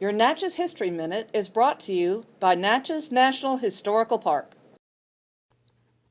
Your Natchez History Minute is brought to you by Natchez National Historical Park.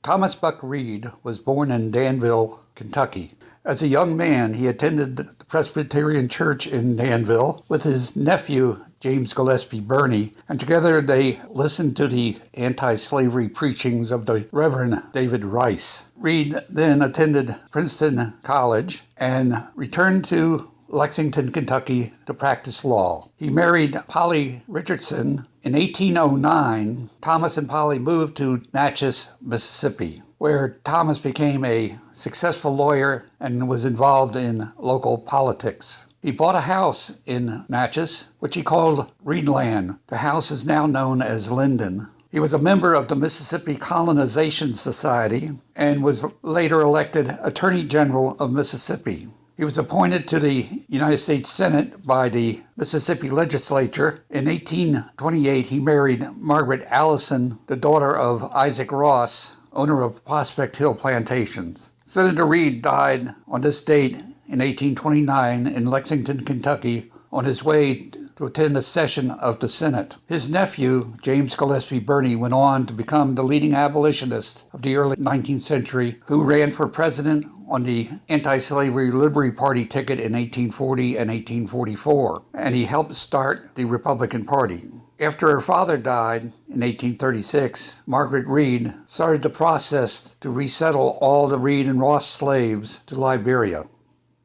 Thomas Buck Reed was born in Danville, Kentucky. As a young man, he attended the Presbyterian Church in Danville with his nephew, James Gillespie Birney, and together they listened to the anti slavery preachings of the Reverend David Rice. Reed then attended Princeton College and returned to Lexington, Kentucky to practice law. He married Polly Richardson. In 1809, Thomas and Polly moved to Natchez, Mississippi, where Thomas became a successful lawyer and was involved in local politics. He bought a house in Natchez, which he called Reedland. The house is now known as Linden. He was a member of the Mississippi Colonization Society and was later elected Attorney General of Mississippi. He was appointed to the United States Senate by the Mississippi legislature. In 1828, he married Margaret Allison, the daughter of Isaac Ross, owner of Prospect Hill Plantations. Senator Reed died on this date in 1829 in Lexington, Kentucky, on his way to attend a session of the Senate. His nephew, James Gillespie Birney, went on to become the leading abolitionist of the early 19th century who ran for president on the anti slavery Liberty Party ticket in 1840 and 1844, and he helped start the Republican Party. After her father died in 1836, Margaret Reed started the process to resettle all the Reed and Ross slaves to Liberia.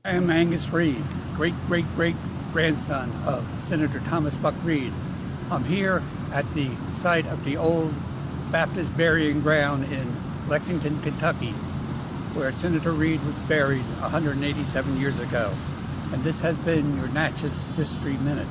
I am Angus Reed, great great great grandson of Senator Thomas Buck Reed. I'm here at the site of the old Baptist burying ground in Lexington, Kentucky, where Senator Reed was buried 187 years ago. And this has been your Natchez History Minute.